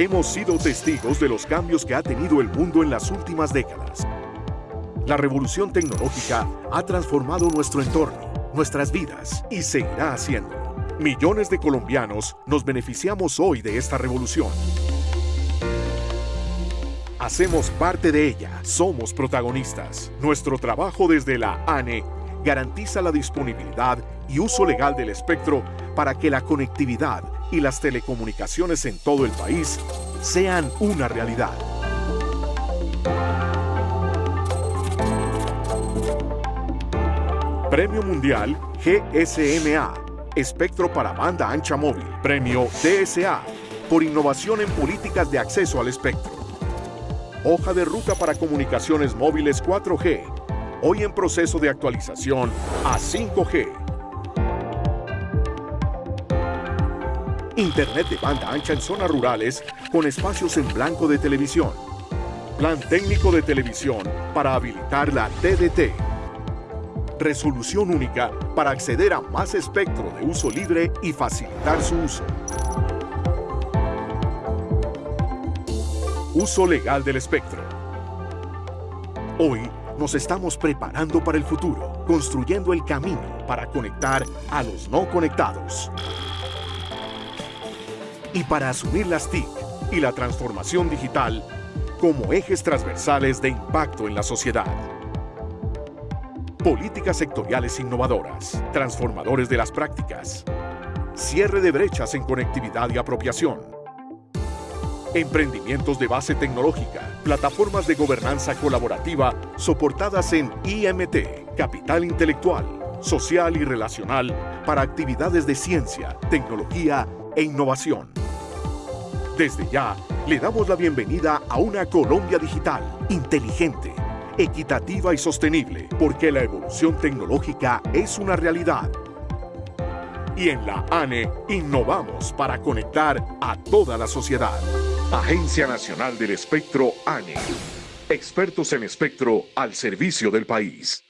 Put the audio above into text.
Hemos sido testigos de los cambios que ha tenido el mundo en las últimas décadas. La revolución tecnológica ha transformado nuestro entorno, nuestras vidas y seguirá haciéndolo. Millones de colombianos nos beneficiamos hoy de esta revolución. Hacemos parte de ella, somos protagonistas. Nuestro trabajo desde la ANE garantiza la disponibilidad y uso legal del espectro para que la conectividad y las telecomunicaciones en todo el país sean una realidad. Premio Mundial GSMA, Espectro para Banda Ancha Móvil. Premio DSA, por innovación en políticas de acceso al espectro. Hoja de ruta para comunicaciones móviles 4G, hoy en proceso de actualización a 5G. Internet de banda ancha en zonas rurales con espacios en blanco de televisión. Plan técnico de televisión para habilitar la TDT. Resolución única para acceder a más espectro de uso libre y facilitar su uso. Uso legal del espectro. Hoy nos estamos preparando para el futuro, construyendo el camino para conectar a los no conectados. Y para asumir las TIC y la transformación digital como ejes transversales de impacto en la sociedad. Políticas sectoriales innovadoras, transformadores de las prácticas, cierre de brechas en conectividad y apropiación, emprendimientos de base tecnológica, plataformas de gobernanza colaborativa soportadas en IMT, capital intelectual, social y relacional para actividades de ciencia, tecnología e innovación. Desde ya, le damos la bienvenida a una Colombia digital, inteligente, equitativa y sostenible, porque la evolución tecnológica es una realidad. Y en la ANE innovamos para conectar a toda la sociedad. Agencia Nacional del Espectro ANE. Expertos en espectro al servicio del país.